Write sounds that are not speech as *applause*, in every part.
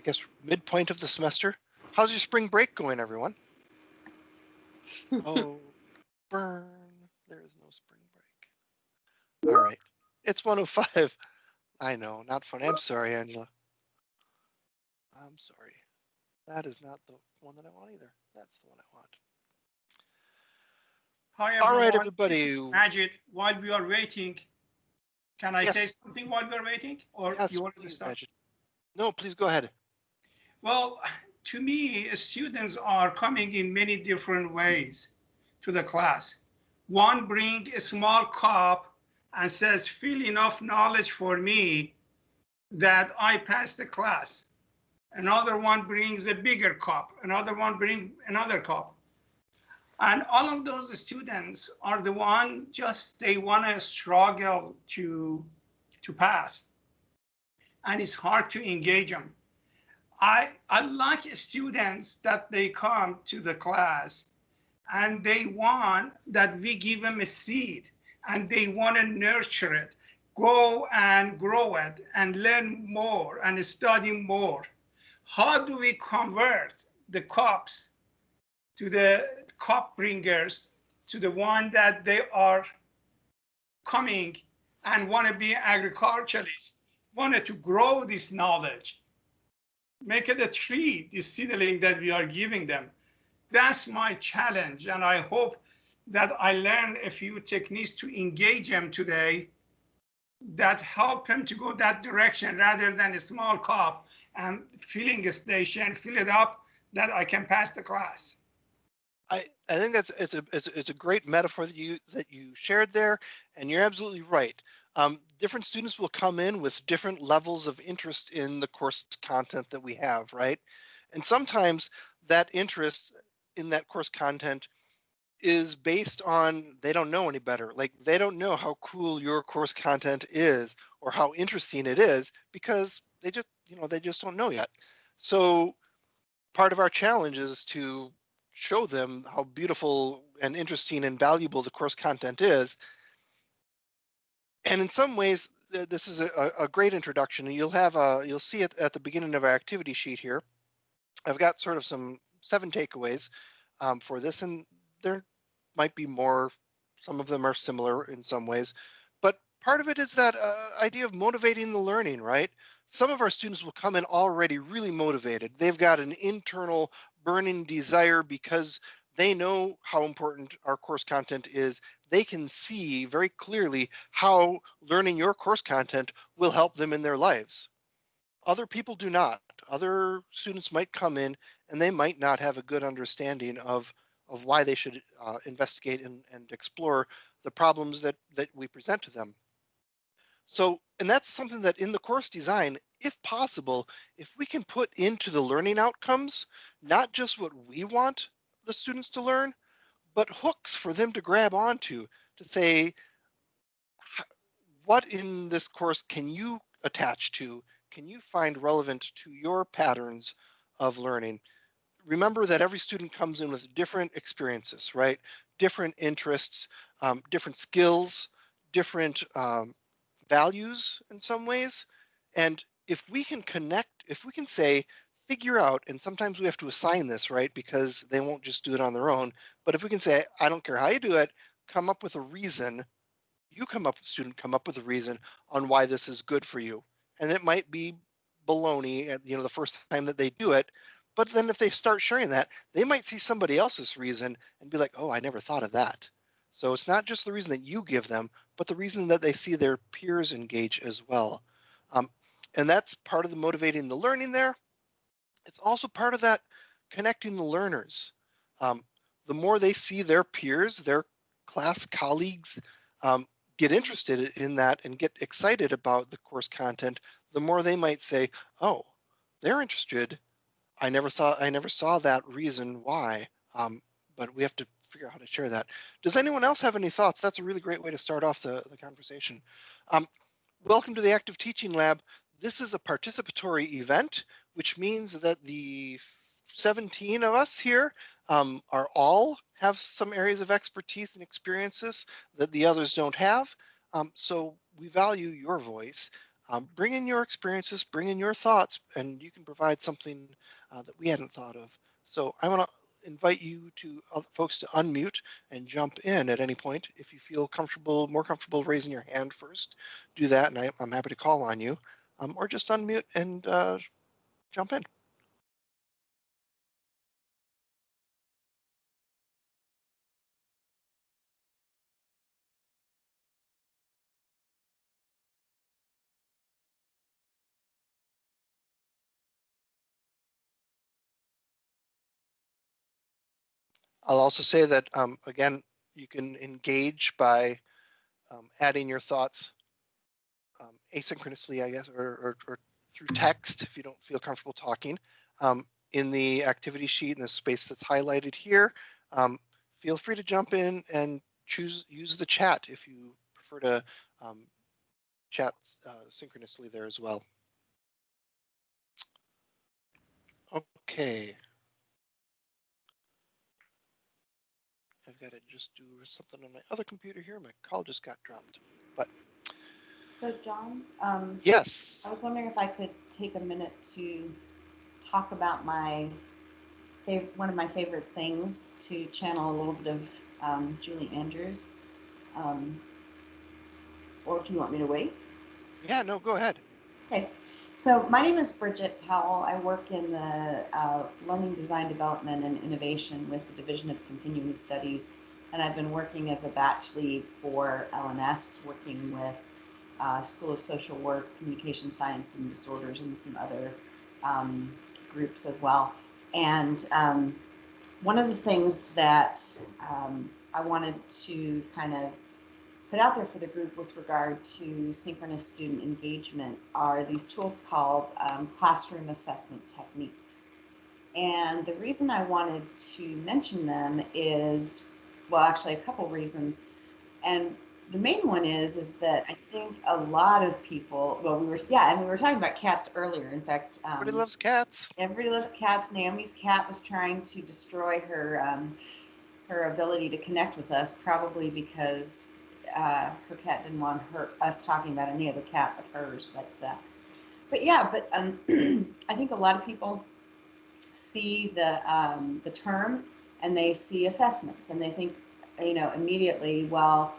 I guess, midpoint of the semester. How's your spring break going, everyone? *laughs* oh, burn. There is no spring break. All right. It's 105. I know, not funny. I'm sorry, Angela. I'm sorry. That is not the one that I want either. That's the one I want. Hi, All right, everyone. everybody. This is Majid. While we are waiting, can I Yes. say something while we are waiting? Or Yes, you want to start? Majid. No, please go ahead. Well, to me, students are coming in many different ways to the class. One bring a small cup and says, fill enough knowledge for me that I pass the class. Another one brings a bigger cup. Another one bring another cup. And all of those students are the one just they want to struggle to to pass. And it's hard to engage them. I, I like students that they come to the class and they want that we give them a seed and they want to nurture it, go and grow it and learn more and study more. How do we convert the cups to the cup bringers to the one that they are coming and want to be agriculturalists, wanted to grow this knowledge make it a tree, this seedling that we are giving them. That's my challenge. And I hope that I learned a few techniques to engage them today that help them to go that direction rather than a small cup and filling a station, fill it up that I can pass the class. I, I think that's it's a it's, it's a great metaphor that you that you shared there, and you're absolutely right. Um, different students will come in with different levels of interest in the course content that we have, right? And sometimes that interest in that course content is based on they don't know any better. Like they don't know how cool your course content is or how interesting it is because they just you know they just don't know yet. So part of our challenge is to show them how beautiful and interesting and valuable the course content is. And in some ways, this is a, a- great introduction. You'll have a, you'll see it at the beginning of our activity sheet here. I've got sort of some seven takeaways um, for this, and there might be more. Some of them are similar in some ways, but part of it is that uh, idea of motivating the learning, right? Some of our students will come in already really motivated. They've got an internal burning desire because they know how important our course content is. They can see very clearly how learning your course content will help them in their lives. Other people do not. Other students might come in and they might not have a good understanding of, of why they should uh, investigate and, and explore the problems that, that we present to them. So, and that's something that in the course design, if possible, if we can put into the learning outcomes, not just what we want the students to learn, but hooks for them to grab onto to say, what in this course can you attach to? Can you find relevant to your patterns of learning? Remember that every student comes in with different experiences, right? Different interests, um, different skills, different um, values in some ways. And if we can connect, if we can say, figure out, and sometimes we have to assign this, right? Because they won't just do it on their own. But if we can say, I don't care how you do it, come up with a reason, you come up, student, come up with a reason on why this is good for you. And it might be baloney at, you know, the first time that they do it. But then if they start sharing that, they might see somebody else's reason and be like, oh, I never thought of that. So it's not just the reason that you give them, but the reason that they see their peers engage as well. Um, and that's part of the motivating the learning there. It's also part of that connecting the learners. Um, the more they see their peers, their class colleagues um, get interested in that and get excited about the course content, the more they might say, oh, they're interested. I never thought, I never saw that reason why, um, but we have to figure out how to share that. Does anyone else have any thoughts? That's a really great way to start off the, the conversation. Um, welcome to the Active Teaching Lab. This is a participatory event, which means that the 17 of us here um, are all have some areas of expertise and experiences that the others don't have. Um, so we value your voice. um, bring in your experiences, bring in your thoughts, and you can provide something uh, that we hadn't thought of. So I want to invite you to uh, folks to unmute and jump in at any point. If you feel comfortable, more comfortable raising your hand first, do that, and I, am happy to call on you, um, or just unmute and uh, jump in. I'll also say that, um, again, you can engage by um, adding your thoughts um, asynchronously, I guess, or, or, or, through text if you don't feel comfortable talking. Um, in the activity sheet in the space that's highlighted here, um, feel free to jump in and choose use the chat if you prefer to um, chat uh, synchronously there as well. Okay. I've got to just do something on my other computer here. My call just got dropped, but. So John, um, yes. I was wondering if I could take a minute to talk about my one of my favorite things to channel a little bit of um, Julie Andrews. Um, or if you want me to wait. Yeah, no, go ahead. Okay. So my name is Bridget Powell. I work in the uh, Learning Design Development and Innovation with the Division of Continuing Studies, and I've been working as a batch lead for LNS, working with uh, School of Social Work, Communication Science and Disorders, and some other um, groups as well. And um, one of the things that um, I wanted to kind of put out there for the group with regard to synchronous student engagement are these tools called um, classroom assessment techniques. And the reason I wanted to mention them is, well, actually a couple reasons. And the main one is, is that I think a lot of people, well, we were, yeah, and we were talking about cats earlier. In fact, um, everybody loves cats. Everybody loves cats. Naomi's cat was trying to destroy her, um, her ability to connect with us, probably because uh, her cat didn't want her us talking about any other cat but hers. But uh, but yeah, but um, *clears throat* I think a lot of people see the um, the term and they see assessments and they think you know immediately, well,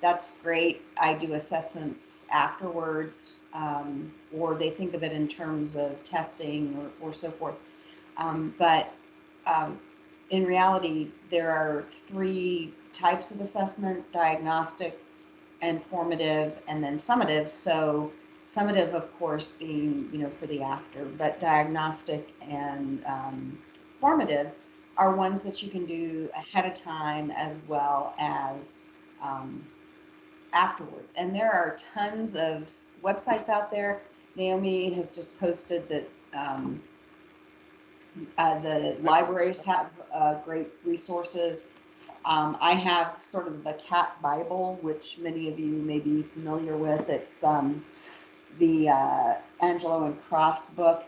that's great. I do assessments afterwards, um, or they think of it in terms of testing or, or so forth. Um, but um, in reality, there are three types of assessment, diagnostic, and formative, and then summative. So summative, of course, being, you know, for the after, but diagnostic and um, formative are ones that you can do ahead of time as well as um, afterwards. And there are tons of websites out there. Naomi has just posted that um, uh, the libraries have uh, great resources. Um, I have sort of the Cat Bible, which many of you may be familiar with. It's um, the uh, Angelo and Cross book.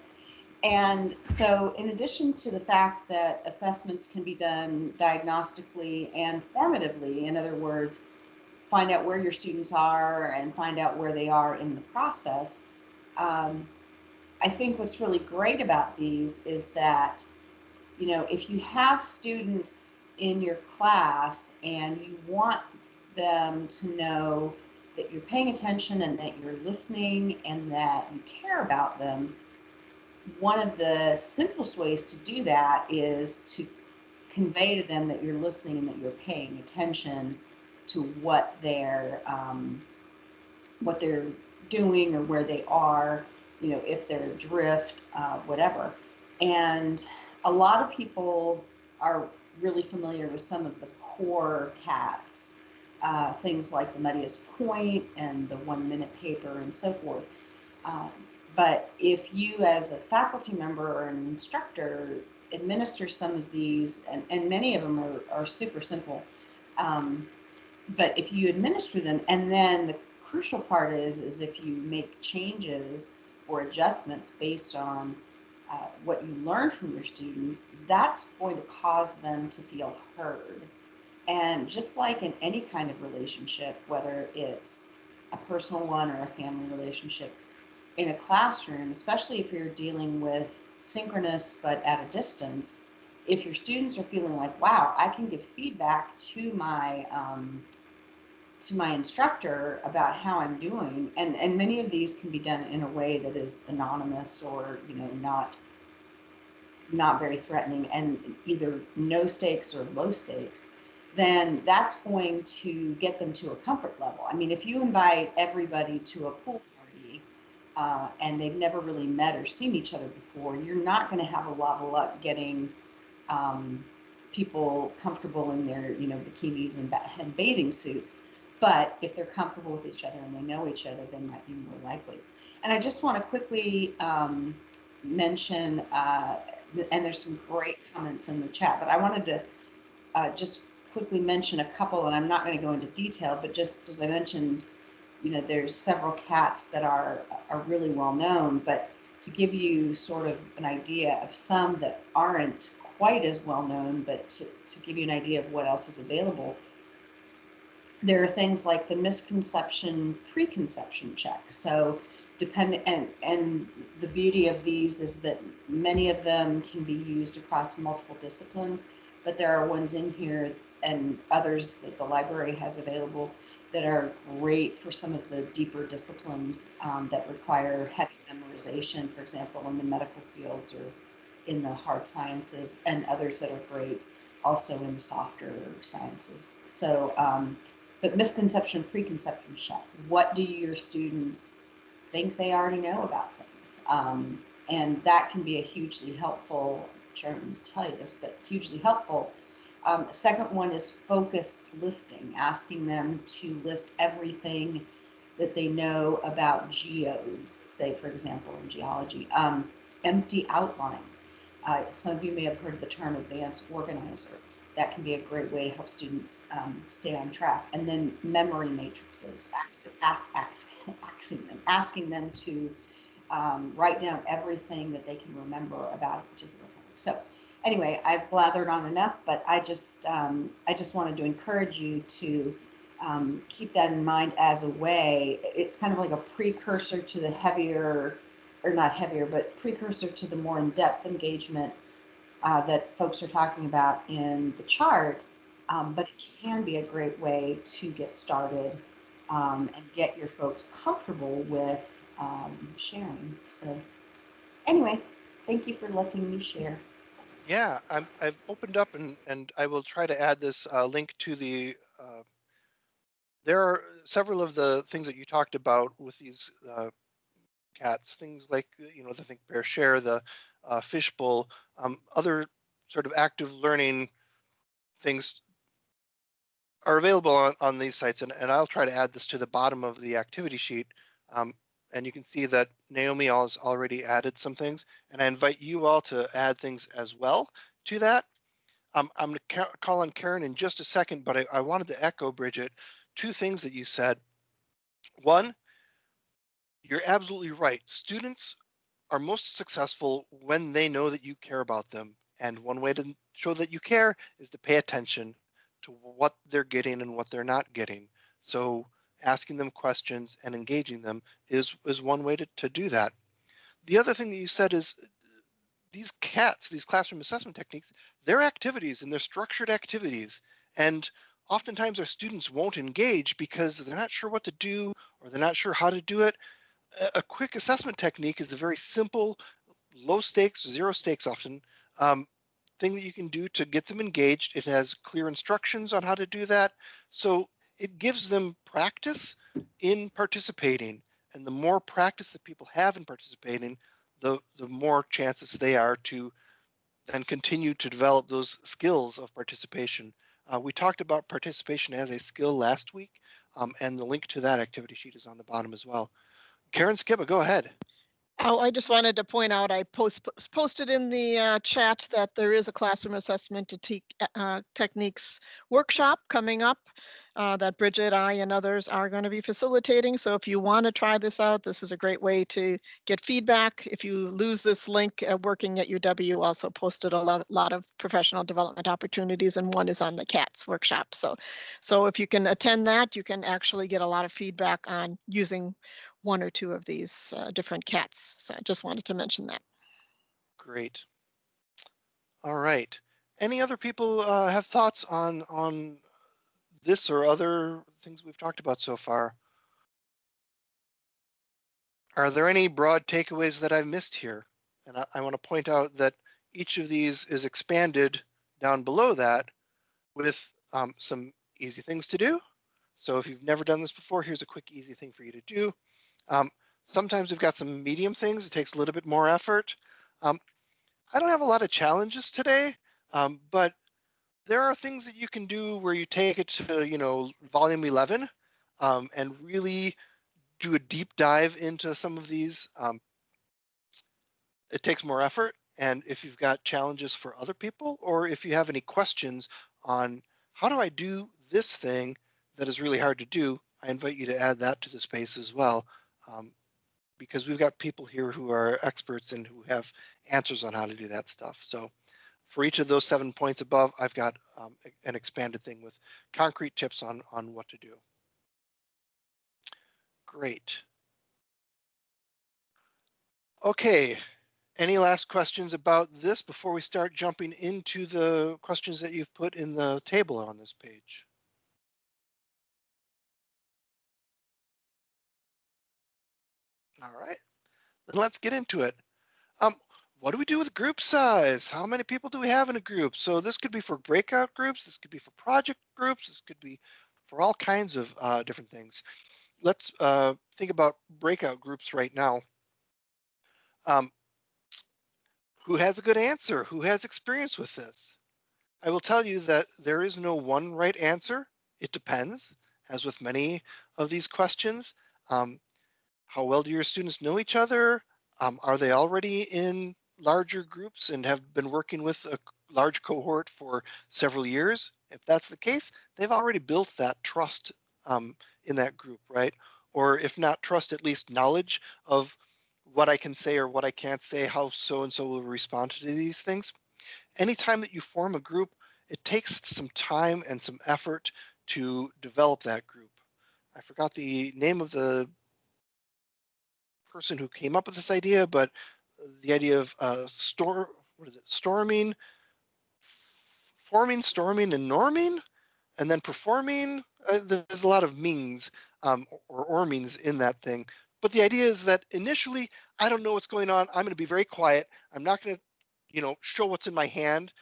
And so, in addition to the fact that assessments can be done diagnostically and formatively, in other words, find out where your students are and find out where they are in the process, um, I think what's really great about these is that, you know, if you have students in your class and you want them to know that you're paying attention and that you're listening and that you care about them, one of the simplest ways to do that is to convey to them that you're listening and that you're paying attention to what they're um, what they're doing or where they are you know, if they're adrift, uh, whatever. And a lot of people are really familiar with some of the core cats, uh, things like the Muddiest Point and the One Minute Paper and so forth. Um, but if you, as a faculty member or an instructor, administer some of these, and, and many of them are, are super simple, um, but if you administer them, and then the crucial part is, is if you make changes or adjustments based on uh, what you learn from your students, that's going to cause them to feel heard. And just like in any kind of relationship, whether it's a personal one or a family relationship, in a classroom, especially if you're dealing with synchronous but at a distance, if your students are feeling like, wow, I can give feedback to my um, to my instructor about how I'm doing, and and many of these can be done in a way that is anonymous or you know not not very threatening and either no stakes or low stakes, then that's going to get them to a comfort level. I mean, if you invite everybody to a pool party uh, and they've never really met or seen each other before, you're not going to have a of luck getting um, people comfortable in their, you know, bikinis and, ba- and bathing suits. But if they're comfortable with each other and they know each other, they might be more likely. And I just want to quickly um, mention, uh, and there's some great comments in the chat, but I wanted to uh, just quickly mention a couple, and I'm not going to go into detail, but just as I mentioned, you know, there's several cats that are are really well known, but to give you sort of an idea of some that aren't quite as well known, but to, to give you an idea of what else is available, there are things like the misconception preconception check. So depending and and the beauty of these is that many of them can be used across multiple disciplines, but there are ones in here and others that the library has available that are great for some of the deeper disciplines um, that require heavy memorization, for example, in the medical fields or in the hard sciences, and others that are great also in the softer sciences. So, um, but misconception, preconception check. What do your students think they already know about things? Um, and that can be a hugely helpful, Sharon to tell you this, but hugely helpful um, second one is focused listing, asking them to list everything that they know about geos, say, for example, in geology. Um, empty outlines. Uh, some of you may have heard the term advanced organizer. That can be a great way to help students um, stay on track. And then memory matrices, ask, ask, ask, asking them, asking them to um, write down everything that they can remember about a particular topic. So anyway, I've blathered on enough, but I just um, I just wanted to encourage you to um, keep that in mind as a way. It's kind of like a precursor to the heavier, or not heavier, but precursor to the more in-depth engagement uh, that folks are talking about in the chart. Um, but it can be a great way to get started um, and get your folks comfortable with um, sharing. So anyway, thank you for letting me share. Yeah, I'm, I've opened up and, and I will try to add this uh, link to the, uh, there are several of the things that you talked about with these uh, cats, things like, you know, the Think Pair Share, the uh, Fishbowl, um, other sort of active learning things are available on, on these sites. And, and I'll try to add this to the bottom of the activity sheet. Um, and you can see that Naomi has already added some things, and I invite you all to add things as well to that. Um, I'm going to call on Karen in just a second, but I, I wanted to echo, Bridget, two things that you said. One, you're absolutely right. Students are most successful when they know that you care about them. And one way to show that you care is to pay attention to what they're getting and what they're not getting. So asking them questions and engaging them is, is one way to, to do that. The other thing that you said is these CATs, these classroom assessment techniques, they're activities and they're structured activities. And oftentimes our students won't engage because they're not sure what to do or they're not sure how to do it. A, quick assessment technique is a very simple, low stakes, zero stakes often, um, thing that you can do to get them engaged. It has clear instructions on how to do that. So it gives them practice in participating. And the more practice that people have in participating, the, the more chances they are to then continue to develop those skills of participation. Uh, we talked about participation as a skill last week, um, and the link to that activity sheet is on the bottom as well. Karen Skiba, go ahead. Oh, I just wanted to point out, I post, posted in the uh, chat that there is a classroom assessment uh, techniques workshop coming up uh, that Bridget, I, and others are going to be facilitating. So if you want to try this out, this is a great way to get feedback. If you lose this link uh, working at UW, also posted a lot, lot of professional development opportunities, and one is on the CATS workshop. So, so if you can attend that, you can actually get a lot of feedback on using one or two of these uh, different cats. So I just wanted to mention that. Great. All right. Any other people uh, have thoughts on on this or other things we've talked about so far? Are there any broad takeaways that I've missed here? And I, I want to point out that each of these is expanded down below that with um, some easy things to do. So if you've never done this before, here's a quick, easy thing for you to do. Um, sometimes we've got some medium things. It takes a little bit more effort. Um, I don't have a lot of challenges today, um, but there are things that you can do where you take it to, you know, volume 11 um, and really do a deep dive into some of these. Um, it takes more effort. And if you've got challenges for other people, or if you have any questions on how do I do this thing that is really hard to do, I invite you to add that to the space as well. Um, because we've got people here who are experts and who have answers on how to do that stuff. So for each of those seven points above, I've got um, an expanded thing with concrete tips on, on what to do. Great. Okay, any last questions about this before we start jumping into the questions that you've put in the table on this page? All right, then let's get into it. Um, what do we do with group size? How many people do we have in a group? So this could be for breakout groups. This could be for project groups. This could be for all kinds of uh, different things. Let's uh, think about breakout groups right now. Um, who has a good answer? Who has experience with this? I will tell you that there is no one right answer. It depends, as with many of these questions. Um, how well do your students know each other? Um, are they already in larger groups and have been working with a large cohort for several years? If that's the case, they've already built that trust um, in that group, right? Or if not trust, at least knowledge of what I can say or what I can't say, how so-and-so will respond to these things. Anytime that you form a group, it takes some time and some effort to develop that group. I forgot the name of the person who came up with this idea, but the idea of uh, storm, what is it, storming, forming, storming, and norming, and then performing. Uh, there's a lot of means um, or, or means in that thing. But the idea is that initially, I don't know what's going on. I'm going to be very quiet. I'm not going to, you know, show what's in my hand.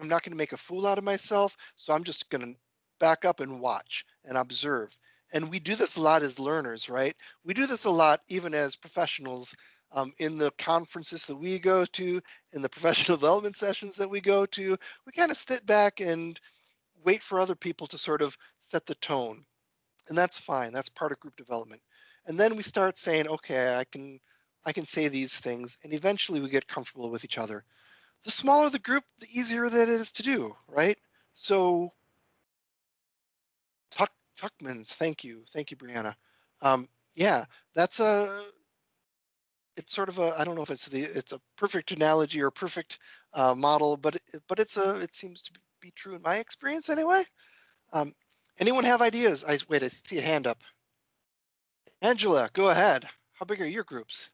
I'm not going to make a fool out of myself. So I'm just going to back up and watch and observe and we do this a lot as learners, right? We do this a lot even as professionals um, in the conferences that we go to, in the *laughs* professional development sessions that we go to. We kind of sit back and wait for other people to sort of set the tone. And that's fine. That's part of group development. And then we start saying, okay, I can I can say these things, and eventually we get comfortable with each other. The smaller the group, the easier that it is to do, right? So Tuckman's. Thank you. Thank you, Brianna. Um, yeah, that's a, it's sort of a, I don't know if it's the, it's a perfect analogy or perfect uh, model, but, it, but it's a, it seems to be true in my experience anyway. Um, anyone have ideas? I wait, I see a hand up. Angela, go ahead. How big are your groups?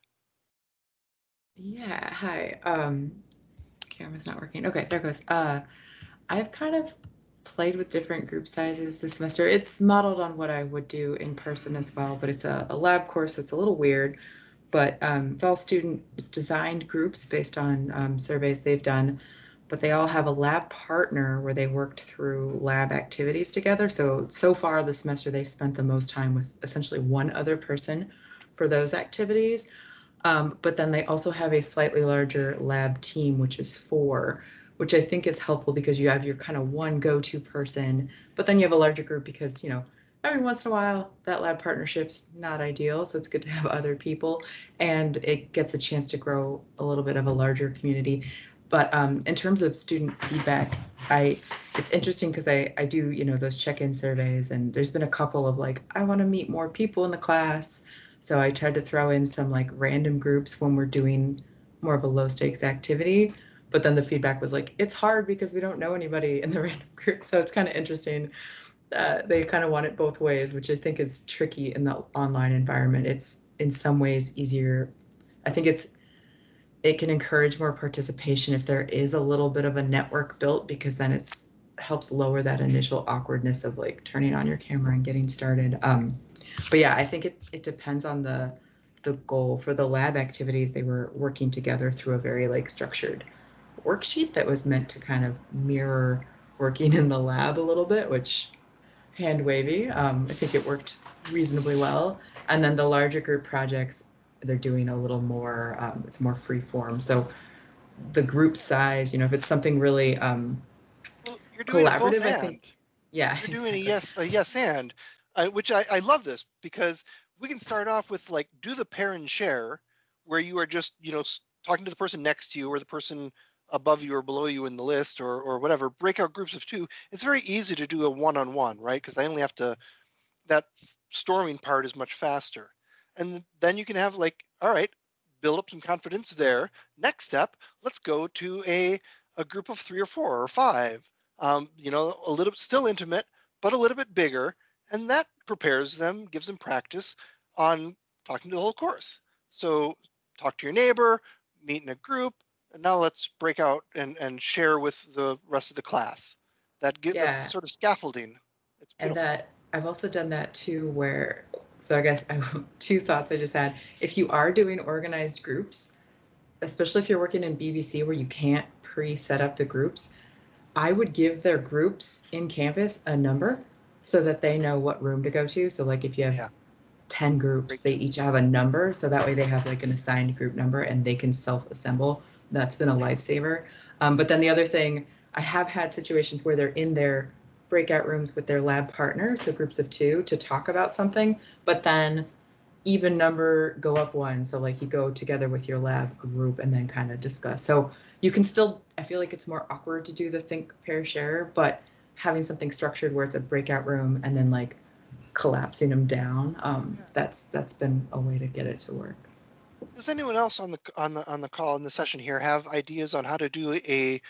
Yeah, hi. Um, camera's not working. Okay, there goes. Uh, I've kind of played with different group sizes this semester. It's modeled on what I would do in person as well, but it's a, a lab course, so it's a little weird. But um, it's all student it's designed groups based on um, surveys they've done, but they all have a lab partner where they worked through lab activities together. So, so far this semester, they've spent the most time with essentially one other person for those activities. Um, but then they also have a slightly larger lab team, which is four which I think is helpful because you have your kind of one go-to person, but then you have a larger group because, you know, every once in a while that lab partnership's not ideal. So it's good to have *laughs* other people and it gets a chance to grow a little bit of a larger community. But um, in terms of student feedback, I it's interesting because I, I do, you know, those check-in surveys and there's been a couple of like, I want to meet more people in the class. So I tried to throw in some like random groups when we're doing more of a low stakes activity but then the feedback was like it's hard because we don't know anybody in the *laughs* random group so it's kind of interesting uh, they kind of want it both ways which i think is tricky in the online environment it's in some ways easier. I think it's it can encourage more participation if there is a little bit of a network built because then it's helps lower that initial awkwardness of like turning on your camera and getting started. Um, but yeah, I think it it depends on the the goal for the lab activities. They were working together through a very like structured worksheet that was meant to kind of mirror working in the lab a little bit, which hand wavy. Um, I think it worked reasonably well. And then the larger group projects, they're doing a little more, um, it's more free form. So the group size, you know, if it's something really, um, Well, Collaborative, I and. think- yeah. You're doing a yes, a yes and, uh, which I, I love this because we can start off with like, do the pair and share where you are just, you know, talking to the person next to you or the person above you or below you in the list or, or whatever, breakout groups of two. It's very easy to do a one-on-one, right? Because I only have to, that storming part is much faster. And then you can have like, all right, build up some confidence there. Next step, let's go to a, a group of three or four or five um, you know, a little still intimate, but a little bit bigger. And that prepares them, gives them practice on talking to the whole course. So talk to your neighbor, meet in a group, and now let's break out and, and share with the rest of the class. That get Yeah. that sort of scaffolding. It's And that I've also done that too, where, so I guess I, *laughs* two thoughts I just had. If you are doing organized groups, especially if you're working in BBC where you can't pre set up the groups, I would give their groups in Canvas a number so that they know what room to go to. So, like if you have Yeah. 10 groups, they each have a number. So that way they have like an assigned group number and they can self assemble. That's been a lifesaver. Um, but then the other thing, I have had situations where they're in their breakout rooms with their lab partner, so groups of two, to talk about something, but then even number go up one. So like you go together with your lab group and then kind of discuss. So you can still, I feel like it's more awkward to do the think pair share, but having something structured where it's a breakout room and then like collapsing them down, um, that's that's been a way to get it to work. Does anyone else on the on the on the call in the session here have ideas on how to do a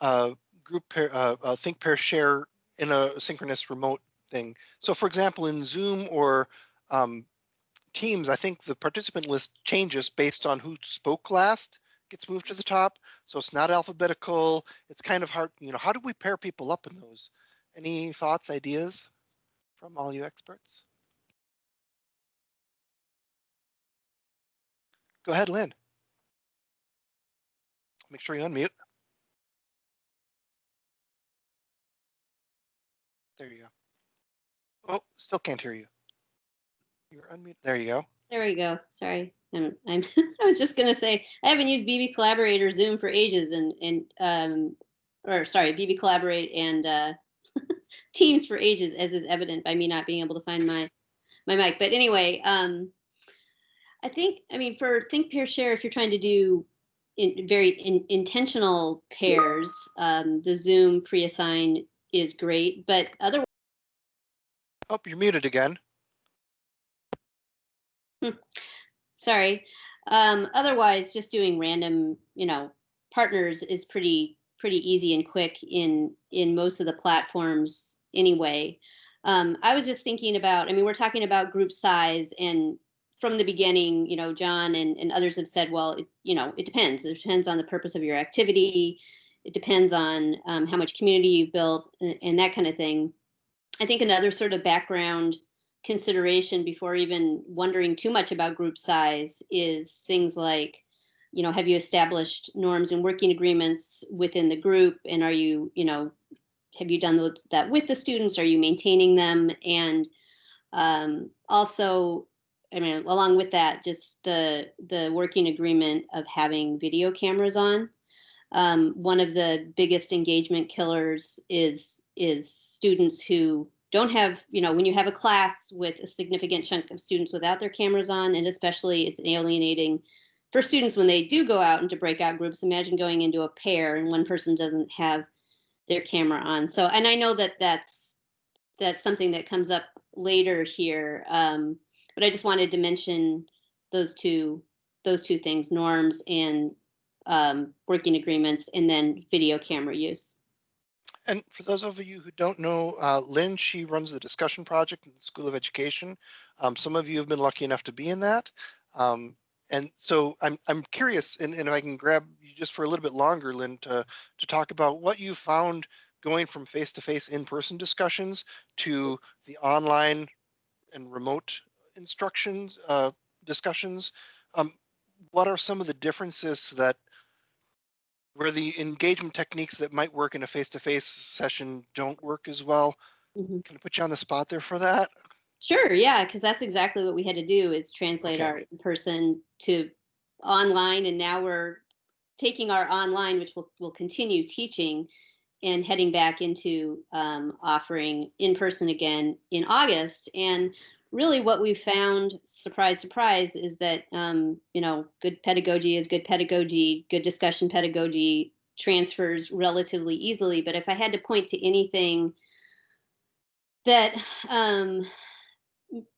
uh, group pair, uh, think pair share in a synchronous remote thing? So, for example, in Zoom or um, Teams, I think the participant list changes based on who spoke last, gets moved to the top. So it's not alphabetical. It's kind of hard. You know, how do we pair people up in those? Any thoughts, ideas from all you experts? Go ahead, Lynn. Make sure you unmute. There you go. Oh, still can't hear you. You're unmute. There you go. There we go. Sorry. I'm, I'm, *laughs* I was just gonna say, I haven't used BB Collaborate or Zoom for ages and, and, um, or sorry, BB Collaborate and, uh, *laughs* Teams for ages, as is evident by me not being able to find my, my mic. But anyway, um, I think, I mean, for Think Pair Share, if you're trying to do in very in, intentional pairs, um, the Zoom pre-assign is great, but otherwise, Oh, you're muted again. sorry. Um, otherwise, just doing random, you know, partners is pretty pretty easy and quick in in most of the platforms anyway. Um, I was just thinking about. I mean, we're talking about group size, and from the beginning, you know, John and, and others have said, well, it, you know, it depends. It depends on the purpose of your activity. It depends on um, how much community you've built and, and that kind of thing. I think another sort of background consideration before even wondering too much about group size is things like you know have you established norms and working agreements within the group and are you you know have you done that with the students are you maintaining them and um, also i mean along with that just the the working agreement of having video cameras on. Um, one of the biggest engagement killers is is students who don't have you know when you have a class with a significant chunk of students without their cameras on and especially it's alienating for students when they do go out into breakout groups imagine going into a pair and one person doesn't have their camera on. So and i know that that's that's something that comes up later here um, but i just wanted to mention those two those two things norms and um, working agreements and then video camera use And for those of you who don't know, uh, Lynn, she runs the discussion project in the School of Education. Um, some of you have been lucky enough to be in that. Um, and so I'm, I'm curious, and, and if I can grab you just for a little bit longer, Lynn, to, to talk about what you found going from face-to-face in-person discussions to the online and remote instructions, uh, discussions. Um, what are some of the differences that where the engagement techniques that might work in a face-to-face session don't work as well? Mhm. Can I put you on the spot there for that? Sure, yeah, because that's exactly what we had to do is translate Okay. our in-person to online, and now we're taking our online, which will will continue teaching, and heading back into um, offering in person again in August. And really, what we found, surprise, surprise, is that um, you know, good pedagogy is good pedagogy. Good discussion pedagogy transfers relatively easily. But if I had to point to anything that um,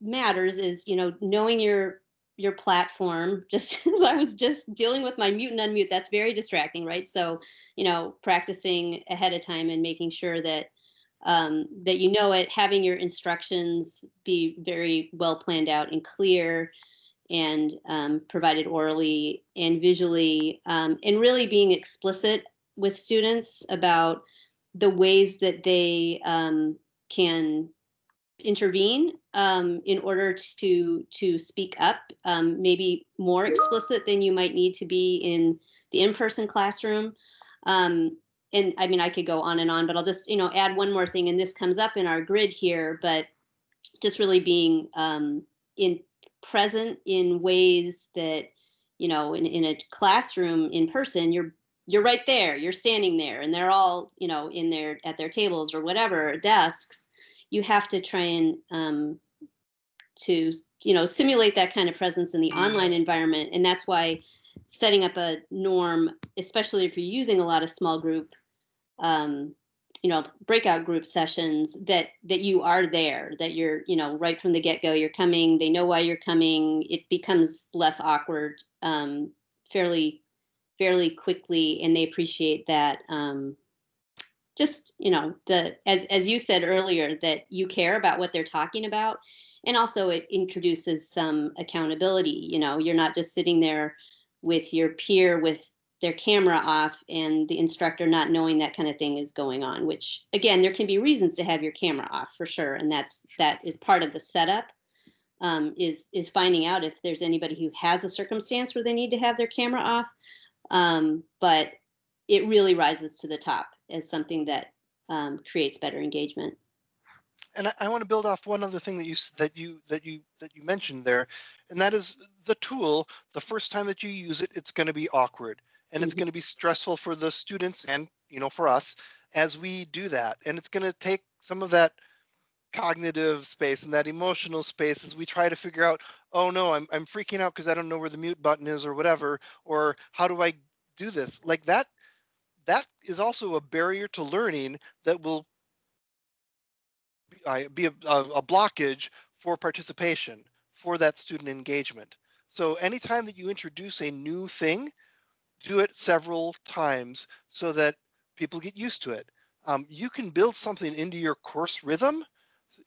matters is you know knowing your your platform *laughs* just as i was just dealing with my mute and unmute that's very distracting right so you know practicing ahead of time and making sure that um, that you know it having your instructions be very well planned out and clear and um, provided orally and visually um, and really being explicit with students about the ways that they um, can intervene um, in order to to speak up um, maybe more explicit than you might need to be in the in-person classroom. Um, and i mean i could go on and on but i'll just you know add one more thing and this comes up in our grid here but just really being um, in present in ways that you know in, in a classroom in person you're you're right there you're standing there and they're all you know in their at their tables or whatever desks. You have to try and um, to you know simulate that kind of presence in the online environment and that's why setting up a norm especially if you're using a lot of small group um, you know breakout group sessions that that you are there that you're you know right from the get-go you're coming they know why you're coming it becomes less awkward um, fairly fairly quickly and they appreciate that um, just you know the as as you said earlier that you care about what they're talking about and also it introduces some accountability you know you're not just sitting there with your peer with their camera off and the instructor not knowing that kind of thing is going on which again there can be reasons to have your camera off for sure and that's that is part of the setup um, is is finding out if there's anybody who has a circumstance where they need to have their camera off um, but it really rises to the top as something that um, creates better engagement And I, I want to build off one other thing that you that you that you that you mentioned there, and that is the tool. The first time that you use it, it's going to be awkward, and it's Mhm. going to be stressful for the students and you know for us as we do that, and it's going to take some of that cognitive space and that emotional space as we try to figure out, oh no, I'm I'm freaking out because I don't know where the mute button is or whatever, or how do I do this? Like that that is also a barrier to learning that will uh, be a, a, a blockage for participation for that student engagement. So anytime that you introduce a new thing, do it several times so that people get used to it. Um, you can build something into your course rhythm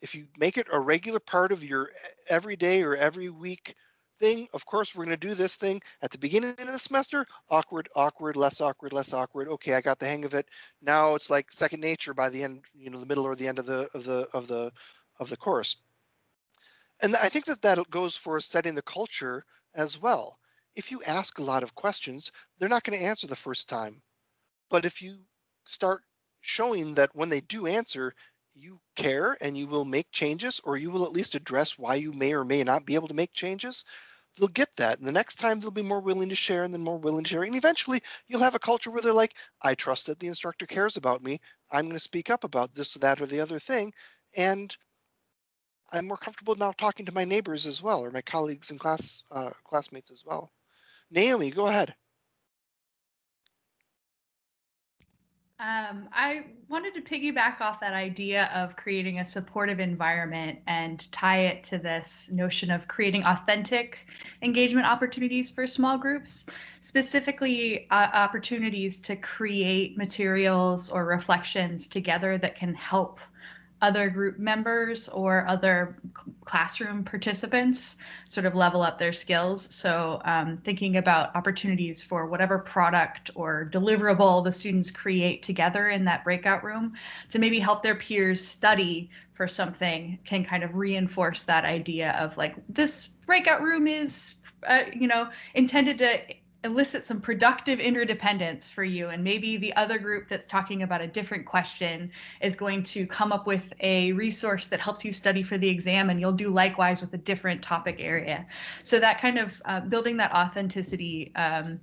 if you make it a regular part of your everyday or every week thing. Of course, we're going to do this thing at the beginning of the semester. Awkward, awkward, less awkward, less awkward. Okay, I got the hang of it. Now it's like second nature by the end, you know, the middle or the end of the of the of the of the course. And I think that that goes for setting the culture as well. If you ask a lot of questions, they're not going to answer the first time. But if you start showing that when they do answer, you care and you will make changes, or you will at least address why you may or may not be able to make changes, they'll get that. And the next time they'll be more willing to share and then more willing to share. And eventually you'll have a culture where they're like, I trust that the instructor cares about me. I'm going to speak up about this, that, or the other thing. And I'm more comfortable now talking to my neighbors as well, or my colleagues and class uh, classmates as well. Naomi, go ahead. Um, I wanted to piggyback off that idea of creating a supportive environment and tie it to this notion of creating authentic engagement opportunities for small groups, specifically uh, opportunities to create materials or reflections together that can help other group members or other classroom participants sort of level up their skills. So, um, thinking about opportunities for whatever product or deliverable the students create together in that breakout room to maybe help their peers study for something can kind of reinforce that idea of like this breakout room is, uh, you know, intended to elicit some productive interdependence for you and maybe the other group that's talking about a different question is going to come up with a resource that helps you study for the exam and you'll do likewise with a different topic area so that kind of uh, building that authenticity um,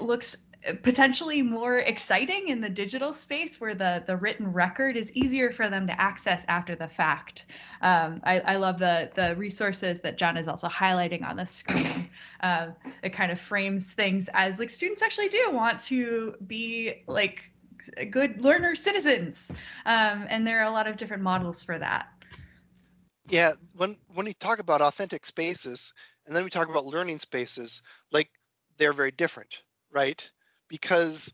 looks potentially more exciting in the digital space where the the written record is easier for them to access after the fact. Um, I, I love the the resources that John is also highlighting on the screen. Uh, it kind of frames things as like students actually do want to be like good learner citizens, um, and there are a lot of different models for that. Yeah, when when we talk about authentic spaces and then we talk about learning spaces, like they're very different, right? Because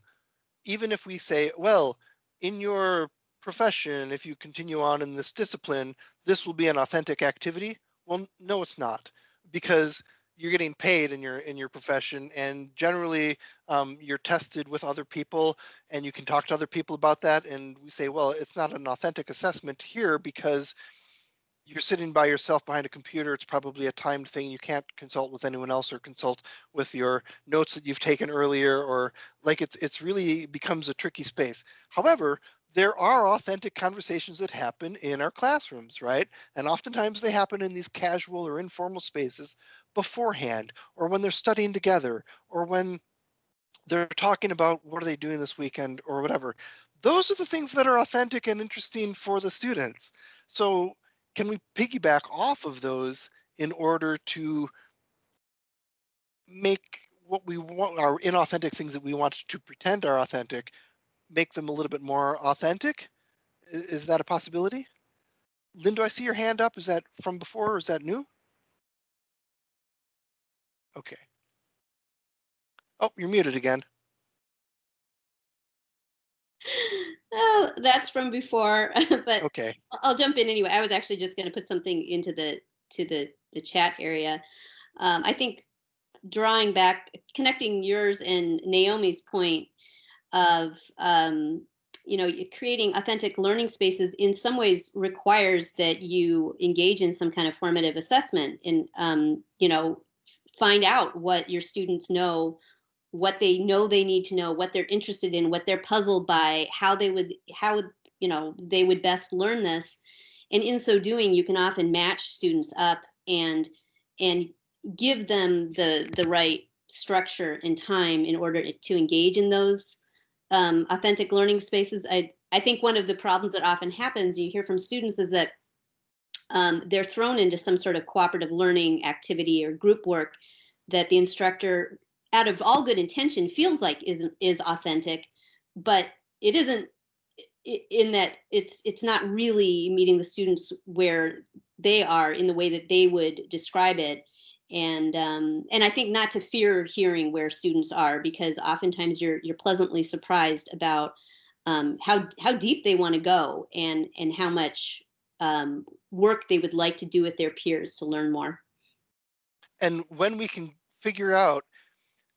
even if we say, well, in your profession, if you continue on in this discipline, this will be an authentic activity. Well, no, it's not, because you're getting paid in your in your profession, and generally um, you're tested with other people, and you can talk to other people about that. And we say, well, it's not an authentic assessment here because you're sitting by yourself behind a computer, it's probably a timed thing. You can't consult with anyone else or consult with your notes that you've taken earlier, or like it's it's really becomes a tricky space. However, there are authentic conversations that happen in our classrooms, right? And oftentimes they happen in these casual or informal spaces beforehand, or when they're studying together, or when they're talking about what are they doing this weekend or whatever. Those are the things that are authentic and interesting for the students. So can we piggyback off of those in order to make what we want our inauthentic things that we want to pretend are authentic make them a little bit more authentic? I- is, that a possibility? Lynn do i see your hand up? Is that from before or is that new? Okay. Oh you're muted again. *laughs* Oh, that's from before, *laughs* but okay. I'll jump in anyway. I was actually just going to put something into the to the the chat area. Um, I think drawing back, connecting yours and Naomi's point of um, you know creating authentic learning spaces in some ways requires that you engage in some kind of formative assessment and um, you know find out what your students know what they know they need to know what they're interested in what they're puzzled by how they would how would you know they would best learn this. And in so doing you can often match students up and and give them the the right structure and time in order to engage in those um, authentic learning spaces. I i think one of the problems that often happens you hear from students is that um, they're thrown into some sort of cooperative learning activity or group work that the instructor out of all good intention feels like is is authentic but it isn't in that it's it's not really meeting the students where they are in the way that they would describe it and um, and I think not to fear hearing where students are because oftentimes you're you're pleasantly surprised about um, how how deep they want to go and and how much um, work they would like to do with their peers to learn more. and when we can figure out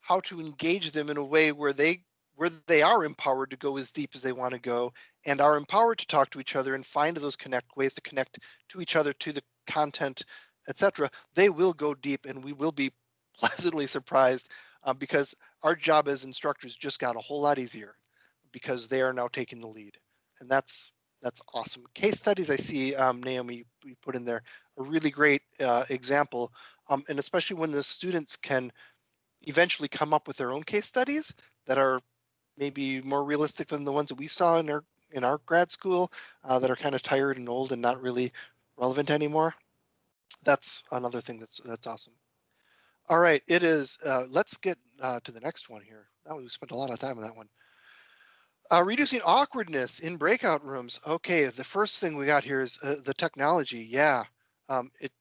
how to engage them in a way where they where they are empowered to go as deep as they want to go and are empowered to talk to each other and find those connect ways to connect to each other to the content etc they will go deep and we will be *laughs* pleasantly surprised uh, because our job as instructors just got a whole lot easier because they are now taking the lead and that's that's awesome case studies i see um, naomi you put in there a really great uh, example um, and especially when the students can eventually come up with their own case studies that are maybe more realistic than the ones that we saw in our in our grad school uh, that are kind of tired and old and not really relevant anymore. That's another thing that's that's awesome. All right, it is. Uh, let's get uh, to the next one here. Now we spent a lot of time on that one. Uh, reducing awkwardness in breakout rooms. Okay, the first thing we got here is uh, the technology. Yeah, um, it.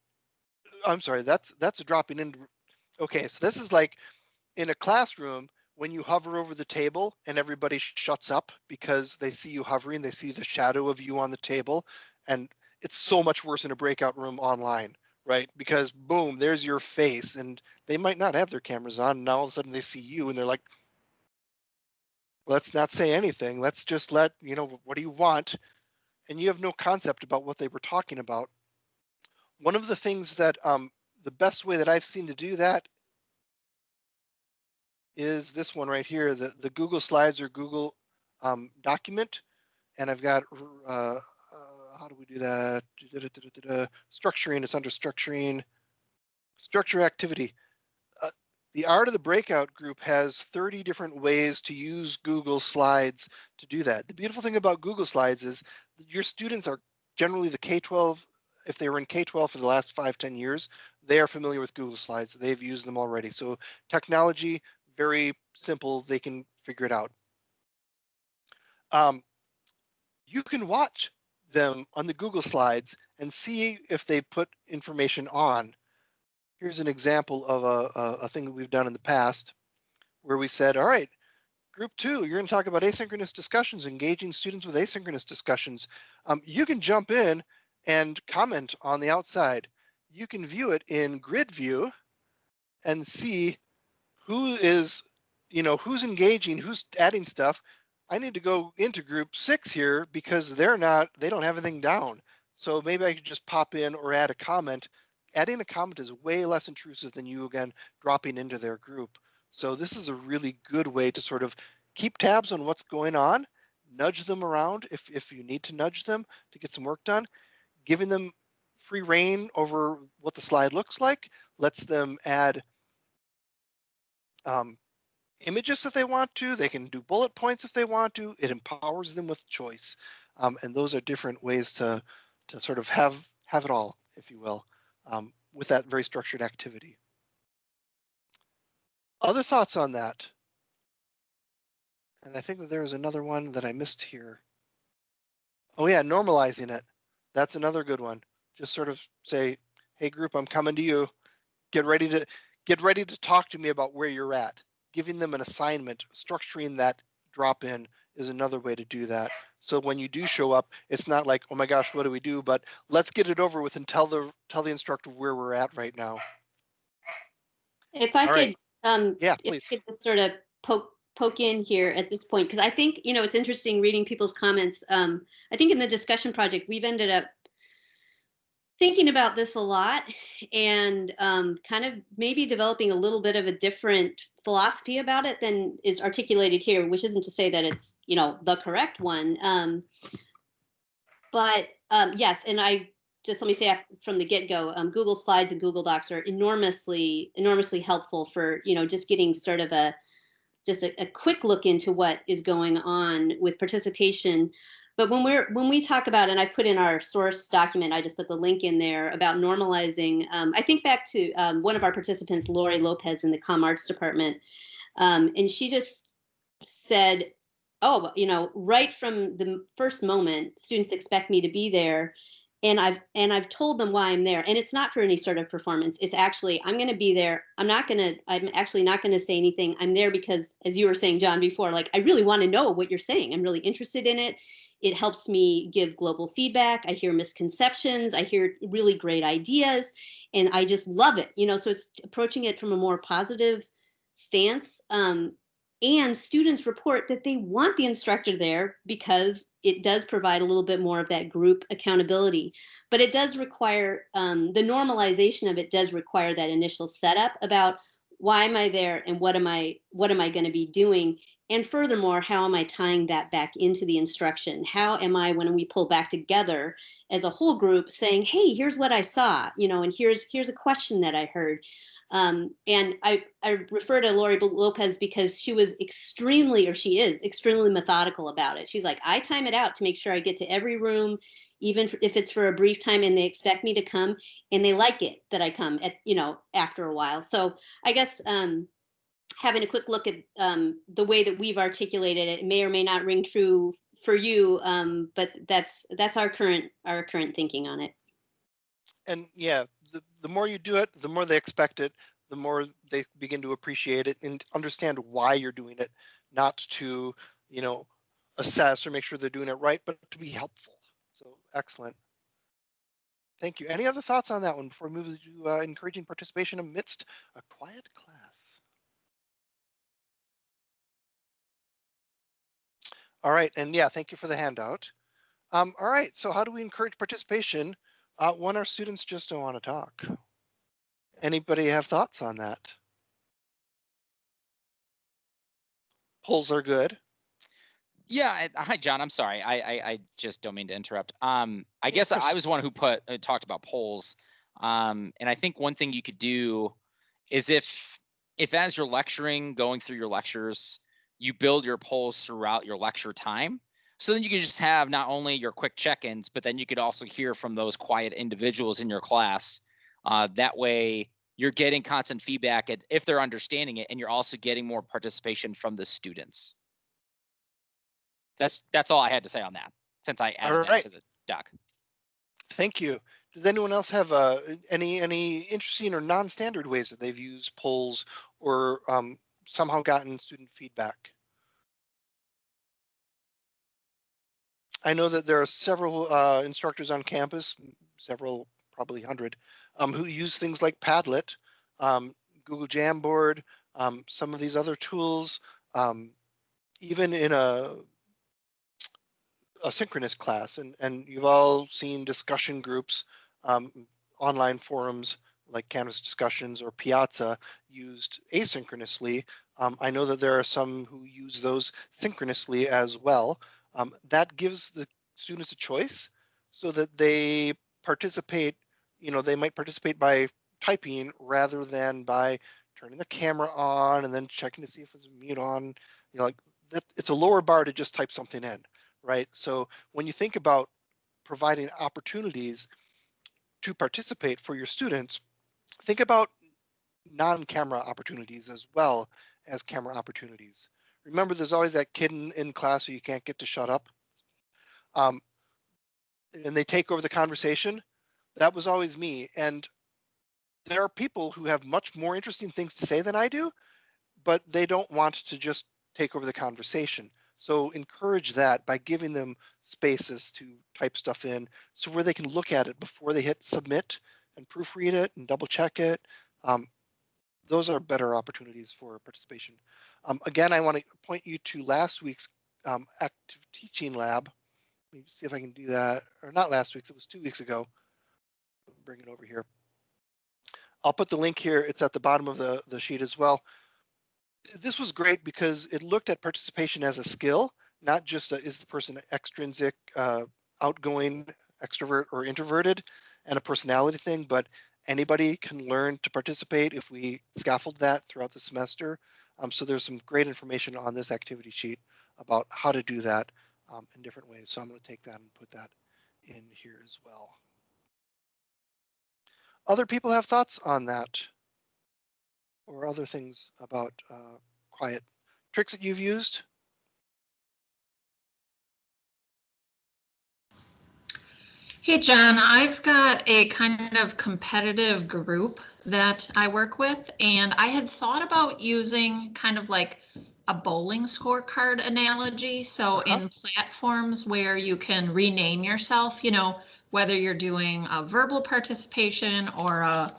I'm sorry. That's that's dropping in. Okay, so this is like in a classroom when you hover over the table and everybody shuts up because they see you hovering. They see the shadow of you on the table, and it's so much worse in a breakout room online, right? Because boom, there's your face, and they might not have their cameras on. And now all of a sudden they see you, and they're like, let's not say anything. Let's just let, you know, what do you want? And you have no concept about what they were talking about. One of the things that um, the best way that I've seen to do that is this one right here, the, the Google Slides or Google um, document. And I've got, uh, how do we do that? Structuring, it's under structuring, structure activity the art of the breakout group has 30 different ways to use Google Slides to do that. The beautiful thing about Google Slides is your students are generally the K-12, if they were in K-12 for the last five, 10 years, they are familiar with Google Slides. They've used them already. So technology, very simple, they can figure it out. Um, you can watch them on the Google Slides and see if they put information on here's an example of a, a, a thing that we've done in the past where we said, all right, group two, you're going to talk about asynchronous discussions, engaging students with asynchronous discussions. Um, you can jump in and comment on the outside. You can view it in grid view and see who is, you know, who's engaging, who's adding stuff. I need to go into group six here because they're not, they don't have anything down. So maybe I could just pop in or add a comment adding a comment is way less intrusive than you again dropping into their group. So this is a really good way to sort of keep tabs on what's going on, nudge them around if, if you need to nudge them to get some work done, giving them free rein over what the slide looks like, lets them add um, images if they want to, they can do bullet points if they want to, it empowers them with choice. Um, and those are different ways to, to sort of have, have it all, if you will um, with that very structured activity. Other thoughts on that? And I think that there was another one that I missed here. Oh yeah, normalizing it. That's another good one. Just sort of say, hey group, I'm coming to you. Get ready to get ready to talk to me about where you're at. Giving them an assignment, structuring that drop in is another way to do that. So when you do show up, it's not like, oh my gosh, what do we do? But let's get it over with and tell the tell the instructor where we're at right now. If I All could, right. um, Yeah, if please. Could just sort of poke poke in here at this point because I think you know it's interesting reading people's comments. Um, I think in the discussion project we've ended up thinking about this a lot and um, kind of maybe developing a little bit of a different philosophy about it than is articulated here, which isn't to say that it's you know the correct one. Um, but um, yes, and I just let me say from the get-go, um, Google Slides and Google Docs are enormously enormously helpful for you know just getting sort of a just a, a quick look into what is going on with participation but when we're when we talk about, and I put in our source document, I just put the link in there about normalizing. Um, I think back to um, one of our participants, Lori Lopez, in the Com Arts department, um, and she just said, "Oh, you know, right from the first moment, students expect me to be there." And I've and I've told them why I'm there, and it's not for any sort of performance. It's actually I'm going to be there. I'm not going to. I'm actually not going to say anything. I'm there because, as you were saying, John, before, like I really want to know what you're saying. I'm really interested in it it helps me give global feedback. I hear misconceptions. I hear really great ideas, and I just love it. You know, so it's approaching it from a more positive stance. Um, and students report that they want the instructor there because it does provide a little bit more of that group accountability. But it does require um, the normalization of it does require that initial setup about why am I there and what am I what am I going to be doing and furthermore, how am I tying that back into the instruction? How am I, when we pull back together as a whole group, saying, "Hey, here's what I saw," you know, and here's here's a question that I heard. Um, and I, I refer to Lori Lopez because she was extremely, or she is extremely methodical about it. She's like, I time it out to make sure I get to every room, even if it's for a brief time and they expect me to come and they like it that I come at, you know, after a while. So I guess um, having a quick look at um, the way that we've articulated it. It may or may not ring true for you, um, but that's that's our current our current thinking on it. And yeah, the, the more you do it, the more they expect it, the more they begin to appreciate it and understand why you're doing it, not to, you know, assess or make sure they're doing it right, but to be helpful. So excellent. Thank you. Any other thoughts on that one before we move to uh, encouraging participation amidst a quiet class? All right, and yeah, thank you for the handout. Um, all right, so how do we encourage participation uh, when our students just don't want to talk? Anybody have thoughts on that? Polls are good. Yeah. Hi, John. I'm sorry. I, I, I just don't mean to interrupt. Um, I guess I was one who put, uh, talked about polls. Um, and I think one thing you could do is if, if as you're lecturing, going through your lectures, you build your polls throughout your lecture time. So then you can just have not only your quick check-ins, but then you could also hear from those quiet individuals in your class. Uh, that way you're getting constant feedback at, if they're understanding it, and you're also getting more participation from the students. That's that's all I had to say on that, since I added Alright. that to the doc. Thank you. Does anyone else have uh, any any interesting or non-standard ways that they've used polls or um, somehow gotten student feedback? I know that there are several uh, instructors on campus, several, probably hundred, um, who use things like Padlet, um, Google Jamboard, um, some of these other tools, um, even in a a synchronous class and, and you've all seen discussion groups, um, online forums like Canvas discussions or Piazza used asynchronously. Um, I know that there are some who use those synchronously as well. Um, that gives the students a choice so that they participate, you know, they might participate by typing rather than by turning the camera on and then checking to see if it's mute on, you know, like that, it's a lower bar to just type something in right? So when you think about providing opportunities to participate for your students, think about non-camera opportunities as well as camera opportunities. Remember, there's always that kid in, in class who you can't get to shut up. Um, and they take over the conversation. That was always me. And there are people who have much more interesting things to say than I do, but they don't want to just take over the conversation. So encourage that by giving them spaces to type stuff in so where they can look at it before they hit submit and proofread it and double check it. Um, those are better opportunities for participation. Um, again, I want to point you to last week's um, active teaching lab. Let me see if I can do that, or not last week's, it was two weeks ago. Bring it over here. I'll put the link here. It's at the bottom of the, the sheet as well this was great because it looked at participation as a skill, not just a, is the person extrinsic, uh, outgoing, extrovert, or introverted, and a personality thing, but anybody can learn to participate if we scaffold that throughout the semester. Um, so there's some great information on this activity sheet about how to do that um, in different ways. So I'm going to take that and put that in here as well. Other people have thoughts on that? or other things about uh, quiet tricks that you've used? Hey, John, I've got a kind of competitive group that I work with, and I had thought about using kind of like a bowling scorecard analogy. So Uh-huh. in platforms where you can rename yourself, you know, whether you're doing a verbal participation or a,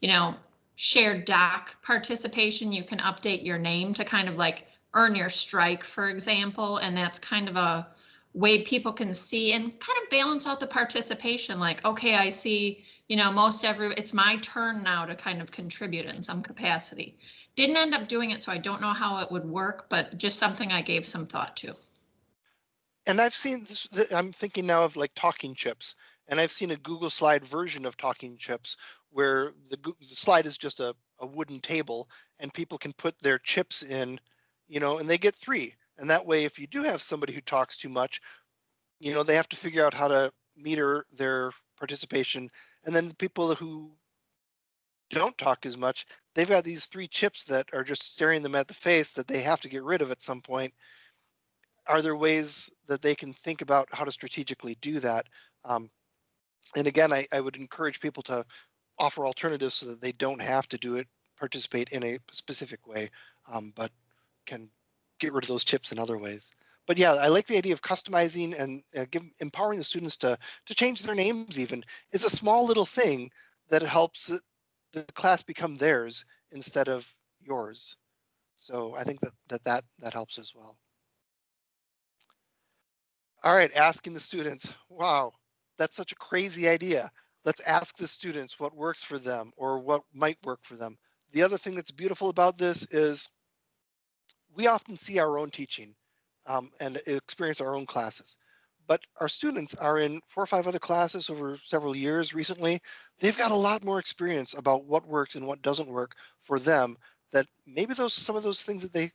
you know, shared doc participation, you can update your name to kind of like earn your strike, for example, and that's kind of a way people can see and kind of balance out the participation like okay i see you know most every it's my turn now to kind of contribute in some capacity didn't end up doing it so i don't know how it would work but just something i gave some thought to And I've seen this, I'm thinking now of like talking chips, and I've seen a Google slide version of talking chips where the, the slide is just a, a wooden table and people can put their chips in, you know, and they get three. And that way, if you do have somebody who talks too much, you know, they have to figure out how to meter their participation. And then the people who don't talk as much, they've got these three chips that are just staring them at the face that they have to get rid of at some point. Are there ways that they can think about how to strategically do that? Um, and again, I, I would encourage people to offer alternatives so that they don't have to do it, participate in a specific way, um, but can get rid of those chips in other ways. But yeah, I like the idea of customizing and uh, give, empowering the students to to change their names. Even is a small little thing that helps the class become theirs instead of yours. So I think that that that, that helps as well. All right, asking the students. Wow, that's such a crazy idea. Let's ask the students what works for them or what might work for them. The other thing that's beautiful about this is we often see our own teaching um, and experience our own classes. But our students are in four or five other classes over several years recently. They've got a lot more experience about what works and what doesn't work for them that maybe those some of those things that they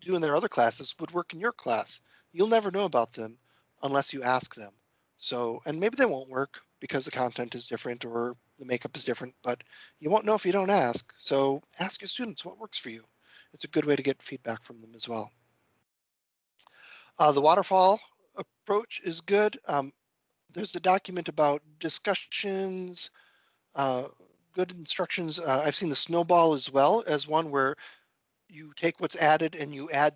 do in their other classes would work in your class. You'll never know about them unless you ask them. So, and maybe they won't work because the content is different or the makeup is different, but you won't know if you don't ask. So ask your students what works for you. It's a good way to get feedback from them as well. Uh, the waterfall approach is good. Um, there's a document about discussions, uh, good instructions. Uh, I've seen the snowball as well as one where you take what's added and you add,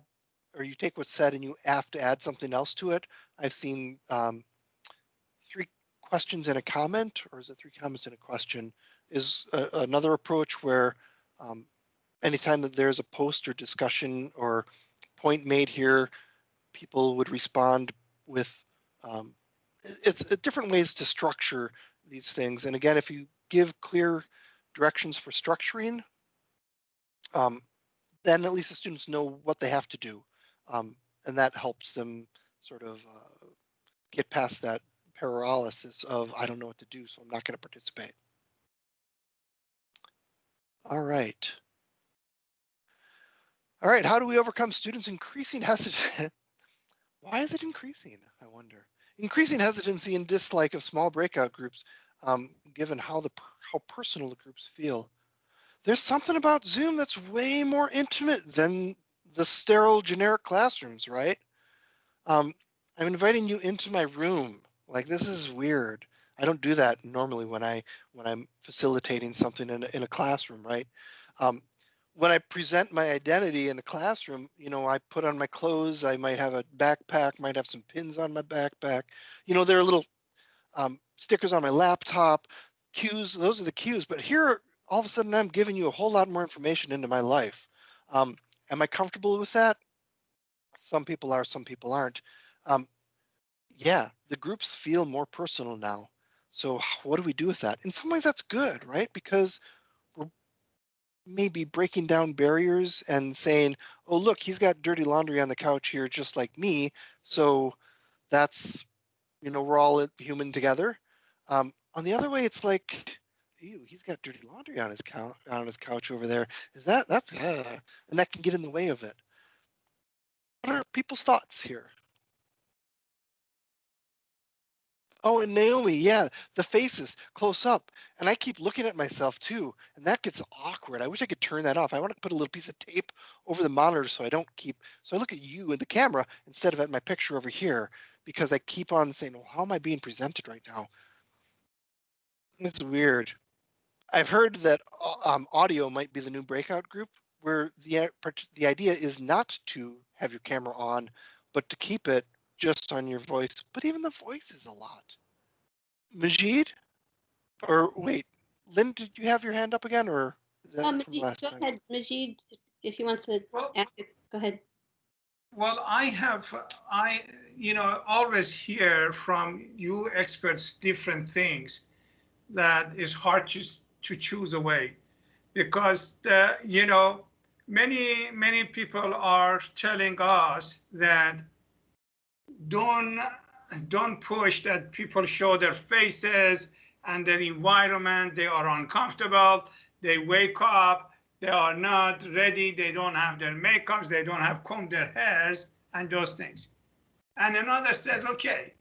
or you take what's said and you have to add something else to it. I've seen um, three questions and a comment, or is it three comments and a question, is a, another approach where um, anytime that there's a post or discussion or point made here, people would respond with um, it's different ways to structure these things. And again, if you give clear directions for structuring, um, then at least the students know what they have to do. Um, and that helps them sort of uh, get past that paralysis of, I don't know what to do, so I'm not going to participate. All right. All right, how do we overcome students increasing hesitation? *laughs* Why is it increasing, I wonder? Increasing hesitancy and dislike of small breakout groups, um, given how the how personal the groups feel. There's something about Zoom that's way more intimate than the sterile generic classrooms, right? Um, I'm inviting you into my room. Like this is weird. I don't do that normally when I when I'm facilitating something in a, in a classroom, right? Um, when I present my identity in the classroom, you know, I put on my clothes. I might have a backpack, might have some pins on my backpack. You know, there are little um, stickers on my laptop, cues. Those are the cues. But here, all of a sudden, I'm giving you a whole lot more information into my life. Um, am I comfortable with that? Some people are, some people aren't. Um, yeah, the groups feel more personal now. So what do we do with that? In some ways, that's good, right? Because maybe breaking down barriers and saying, oh, look, he's got dirty laundry on the couch here, just like me. So that's, you know, we're all human together. Um, on the other way, it's like, ew, he's got dirty laundry on his couch on his couch over there. Is that that's uh, and that can get in the way of it. What are people's thoughts here? Oh, and Naomi, yeah, the faces close up. And I keep looking at myself too, and that gets awkward. I wish I could turn that off. I want to put a little piece of tape over the monitor so I don't keep, so I look at you in the camera instead of at my picture over here because I keep on saying, well, how am I being presented right now? It's weird. I've heard that uh, um, audio might be the new breakout group where the, uh, the idea is not to have your camera on, but to keep it just on your voice, but even the voice is a lot. Majid? Or wait, Lynn, did you have your hand up again or is that Um, from Majid, last go time? ahead, Majid, if he wants to Well, ask, it, go ahead. well, I have, I, you know, always hear from you experts different things that is hard to, to choose away. Because, the, you know, many, many people are telling us that don't don't push that people show their faces and their environment. They are uncomfortable. They wake up. They are not ready. They don't have their makeups. They don't have combed their hairs and those things. And another says okay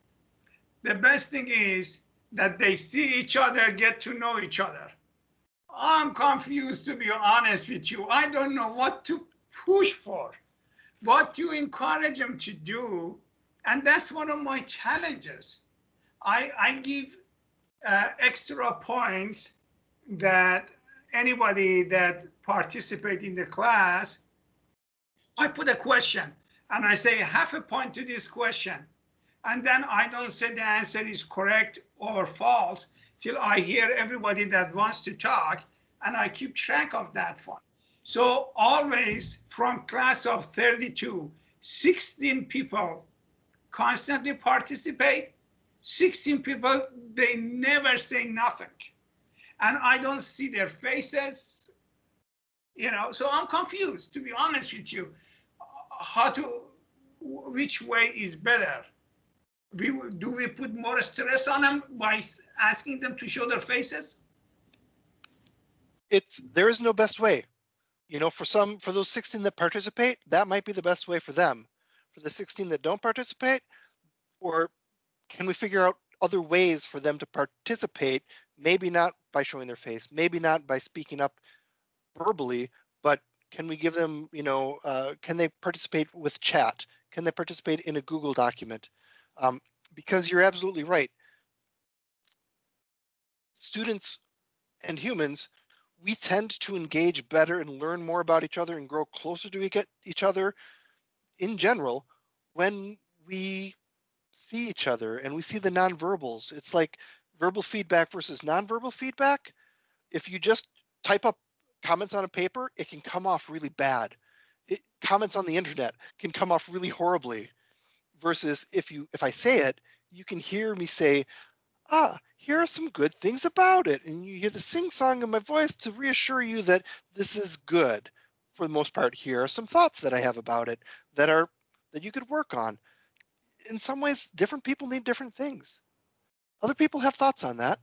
the best thing is that they see each other get to know each other. I'm confused to be honest with you. I don't know what to push for, what to encourage them to do. And that's one of my challenges. I, I give uh, extra points that anybody that participate in the class, I put a question and I say half a point to this question. And then I don't say the answer is correct or false till I hear everybody that wants to talk and I keep track of that one. So always from class of 32, 16 people constantly participate. 16 people, they never say nothing. And I don't see their faces, you know, so I'm confused, to be honest with you, how to, which way is better? We, do we put more stress on them by asking them to show their faces? It's, there is no best way. You know, for some, for those 16 that participate, that might be the best way for them. For the 16 that don't participate, or can we figure out other ways for them to participate? Maybe not by showing their face, maybe not by speaking up verbally, but can we give them, you know, uh, can they participate with chat? Can they participate in a Google document? Um, because you're absolutely right. Students and humans, we tend to engage better and learn more about each other and grow closer to each- each other in general when we see each other and we see the nonverbals. It's like verbal feedback versus nonverbal feedback. If you just type up comments on a paper, it can come off really bad. It, comments on the internet can come off really horribly. Versus if you if I say it, you can hear me say, ah, here are some good things about it. And you hear the sing song in my voice to reassure you that this is good. For the most part, here are some thoughts that I have about it that are that you could work on. In some ways, different people need different things. Other people have thoughts on that.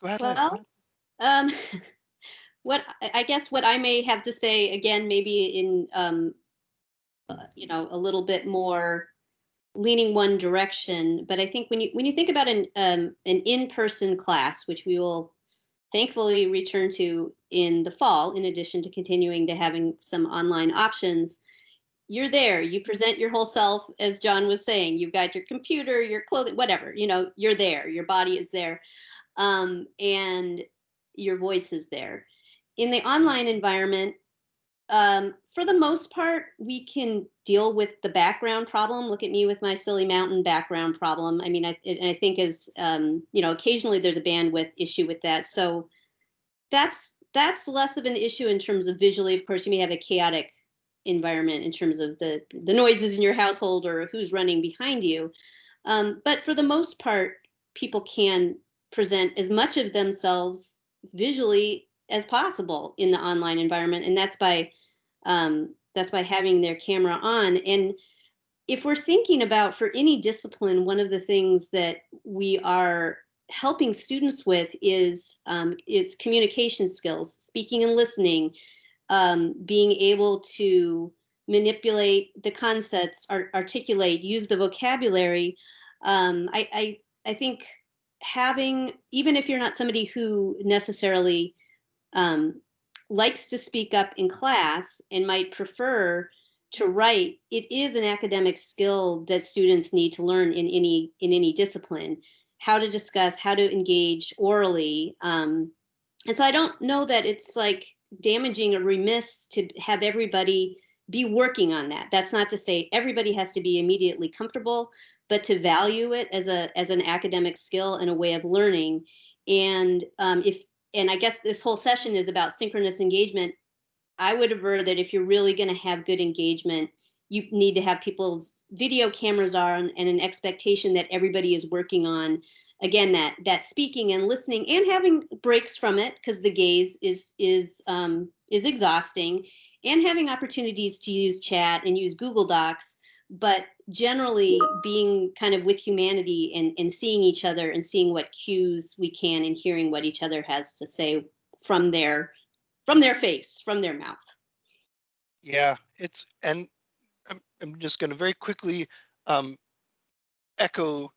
Go ahead. Well, um, *laughs* what I guess what I may have to say again, maybe in um, uh, you know, a little bit more leaning one direction, but I think when you when you think about an um, an in-person class, which we will thankfully return to in the fall, in addition to continuing to having some online options, you're there. You present your whole self, as John was saying. You've got your computer, your clothing, whatever. You know, you're there. Your body is there um, and your voice is there. In the online environment, um, for the most part, we can deal with the background problem. Look at me with my silly mountain background problem. I mean, I, and I think as um, you know, occasionally there's a bandwidth issue with that. So that's that's less of an issue in terms of visually. Of course, you may have a chaotic environment in terms of the the noises in your household or who's running behind you. Um, but for the most part, people can present as much of themselves visually as possible in the online environment and that's by um, that's by having their camera on. And if we're thinking about for any discipline one of the things that we are helping students with is um, is communication skills speaking and listening um, being able to manipulate the concepts art- articulate use the vocabulary. Um, I, I i think having even if you're not somebody who necessarily um, likes to speak up in class and might prefer to write it is an academic skill that students need to learn in any in any discipline. How to discuss how to engage orally um, and so i don't know that it's like damaging or remiss to have everybody be working on that. That's not to say everybody has to be immediately comfortable but to value it as a as an academic skill and a way of learning. And um, if and i guess this whole session is about synchronous engagement. I would aver that if you're really going to have good engagement you need to have people's video cameras on and an expectation that everybody is working on again that that speaking and listening and having breaks from it because the gaze is is um, is exhausting and having opportunities to use chat and use google docs but generally being kind of with humanity and, and seeing each other and seeing what cues we can and hearing what each other has to say from their from their face from their mouth Yeah, it's, and I'm, I'm just going to very quickly um, echo,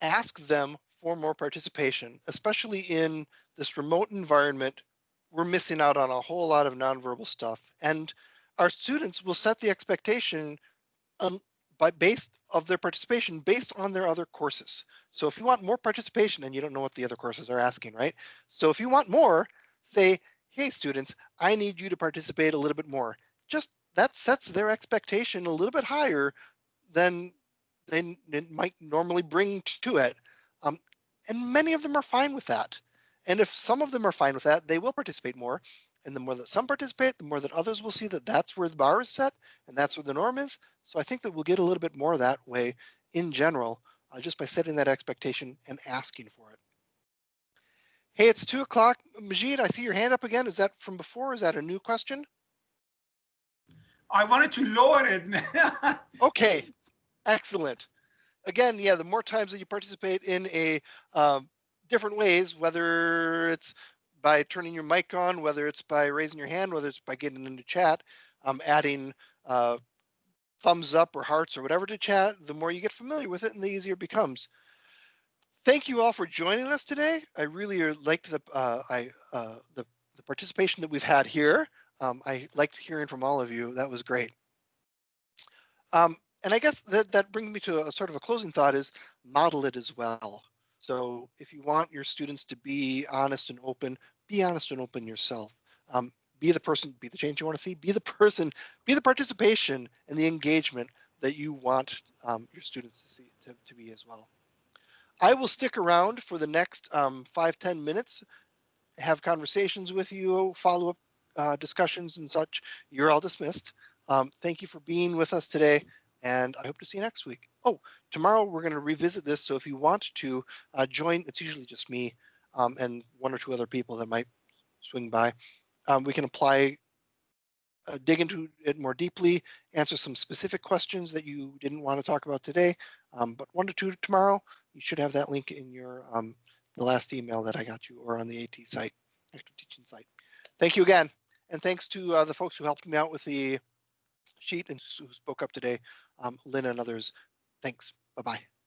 ask them for more participation, especially in this remote environment. We're missing out on a whole lot of nonverbal stuff and our students will set the expectation um, by based of their participation based on their other courses. So if you want more participation and you don't know what the other courses are asking, right? So if you want more, say, hey students, I need you to participate a little bit more. Just that sets their expectation a little bit higher than they might normally bring to it. Um, and many of them are fine with that. And if some of them are fine with that, they will participate more. And the more that some participate, the more that others will see that that's where the bar is set and that's where the norm is. So I think that we'll get a little bit more that way in general, uh, just by setting that expectation and asking for it. Hey, it's two o'clock. Majid, I see your hand up again. Is that from before? Is that a new question? I wanted to lower it. *laughs* Okay, excellent. Again, yeah, the more times that you participate in a um, different ways, whether it's by turning your mic on, whether it's by raising your hand, whether it's by getting into chat, um, adding uh, thumbs up or hearts or whatever to chat, the more you get familiar with it and the easier it becomes. Thank you all for joining us today. I really liked the uh, I uh, the, the participation that we've had here. Um, I liked hearing from all of you. That was great. Um, and I guess that that brings me to a sort of a closing thought is model it as well. So if you want your students to be honest and open, be honest and open yourself. Um, be the person, be the change you want to see, be the person, be the participation and the engagement that you want um, your students to see to, to be as well. I will stick around for the next um, five ten minutes, have conversations with you, follow up uh, discussions and such. You're all dismissed. Um, thank you for being with us today and I hope to see you next week. Oh, tomorrow we're going to revisit this. So if you want to uh, join, it's usually just me um, and one or two other people that might swing by. Um, we can apply, uh, dig into it more deeply, answer some specific questions that you didn't want to talk about today. Um, but one to two tomorrow, you should have that link in your um, the last email that I got you or on the AT site, active teaching site. Thank you again. And thanks to uh, the folks who helped me out with the sheet and who spoke up today, um, Lynn and others. Thanks. Bye-bye.